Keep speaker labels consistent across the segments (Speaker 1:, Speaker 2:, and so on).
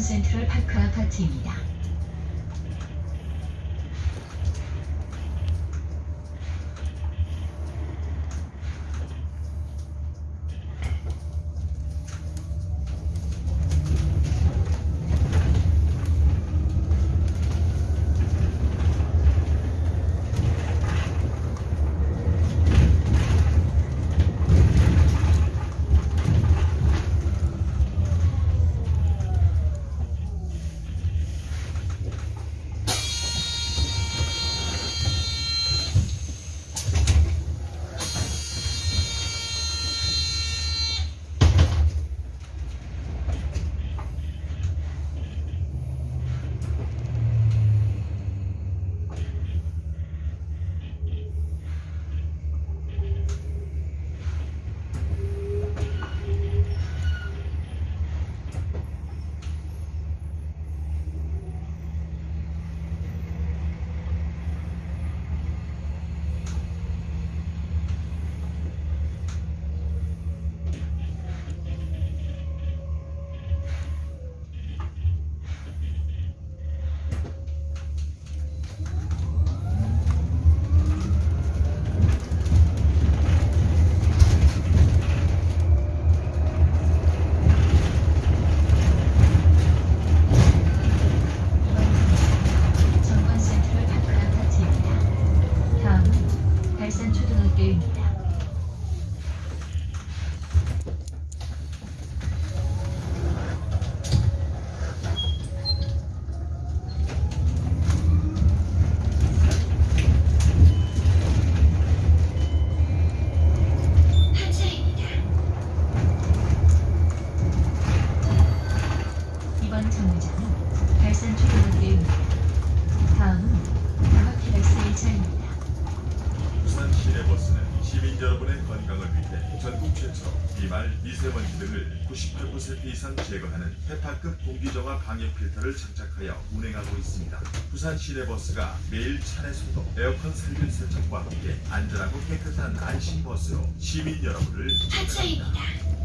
Speaker 1: 센트럴 파크 아파트입니다.
Speaker 2: Okay. 여러분의 건강을 위해 전국 최초로 비말, 미세먼지 등을 98% 이상 제거하는 헤파급 공기정화 방해 필터를 장착하여 운행하고 있습니다. 부산 시내버스가 매일 차내 소독, 에어컨 살균 세척과 함께 안전하고 깨끗한 안심버스로 시민 여러분을
Speaker 3: 하차입니다.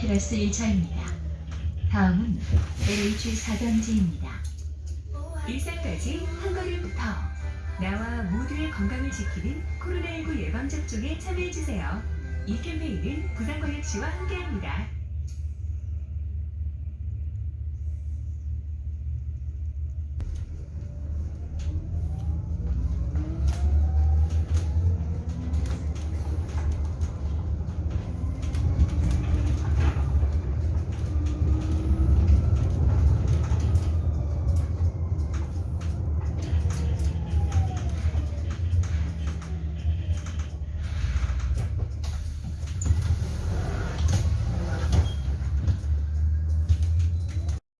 Speaker 1: 테라스 1차입니다. 다음은 LH 4단지입니다.
Speaker 4: 일산까지 한 걸음부터 나와 모두의 건강을 지키는 코로나19 예방접종에 참여해주세요. 이 캠페인은 부산광역시와 함께합니다.